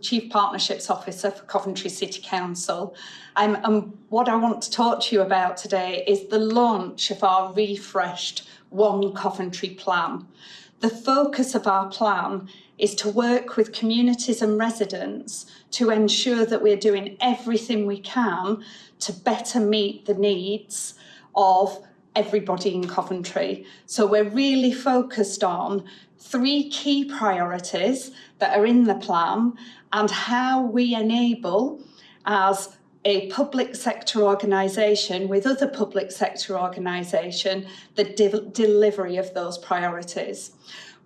Chief Partnerships Officer for Coventry City Council. Um, and what I want to talk to you about today is the launch of our refreshed One Coventry plan. The focus of our plan is to work with communities and residents to ensure that we're doing everything we can to better meet the needs of everybody in Coventry. So we're really focused on three key priorities that are in the plan and how we enable as a public sector organisation with other public sector organisation the de delivery of those priorities.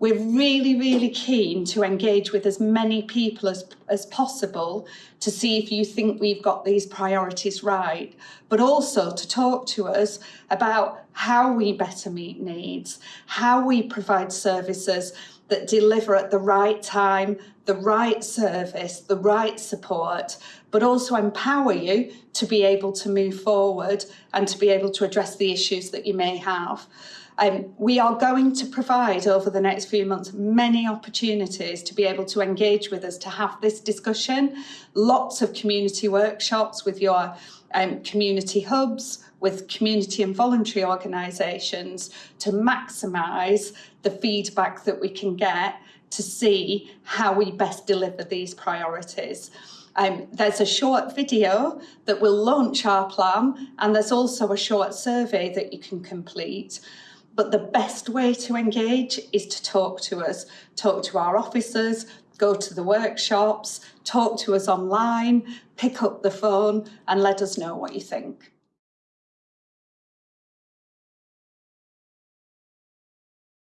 We're really, really keen to engage with as many people as, as possible to see if you think we've got these priorities right, but also to talk to us about how we better meet needs, how we provide services that deliver at the right time, the right service, the right support, but also empower you to be able to move forward and to be able to address the issues that you may have. Um, we are going to provide over the next few months many opportunities to be able to engage with us to have this discussion, lots of community workshops with your um, community hubs, with community and voluntary organisations to maximise the feedback that we can get to see how we best deliver these priorities. Um, there's a short video that will launch our plan and there's also a short survey that you can complete. But the best way to engage is to talk to us, talk to our officers, go to the workshops, talk to us online, pick up the phone and let us know what you think.